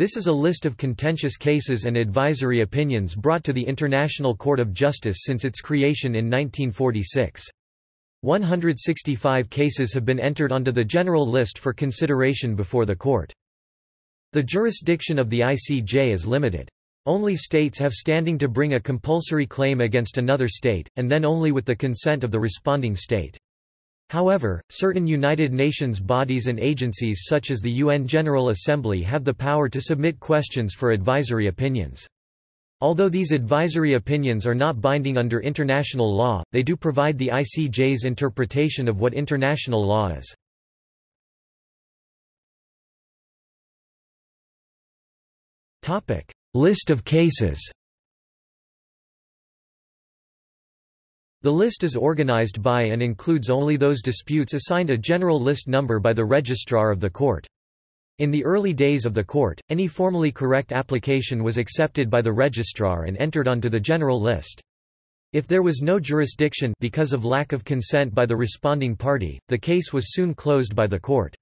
This is a list of contentious cases and advisory opinions brought to the International Court of Justice since its creation in 1946. 165 cases have been entered onto the general list for consideration before the court. The jurisdiction of the ICJ is limited. Only states have standing to bring a compulsory claim against another state, and then only with the consent of the responding state. However, certain United Nations bodies and agencies such as the UN General Assembly have the power to submit questions for advisory opinions. Although these advisory opinions are not binding under international law, they do provide the ICJ's interpretation of what international law is. List of cases The list is organized by and includes only those disputes assigned a general list number by the registrar of the court. In the early days of the court, any formally correct application was accepted by the registrar and entered onto the general list. If there was no jurisdiction because of lack of consent by the responding party, the case was soon closed by the court.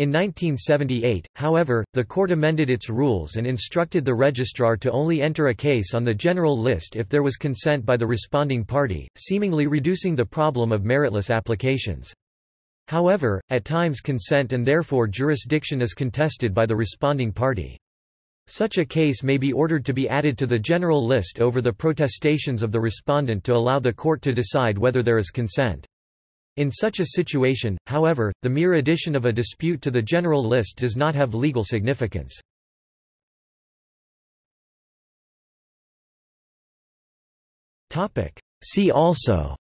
In 1978, however, the court amended its rules and instructed the registrar to only enter a case on the general list if there was consent by the responding party, seemingly reducing the problem of meritless applications. However, at times consent and therefore jurisdiction is contested by the responding party. Such a case may be ordered to be added to the general list over the protestations of the respondent to allow the court to decide whether there is consent. In such a situation, however, the mere addition of a dispute to the general list does not have legal significance. See also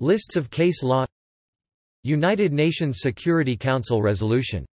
Lists of case law United Nations Security Council resolution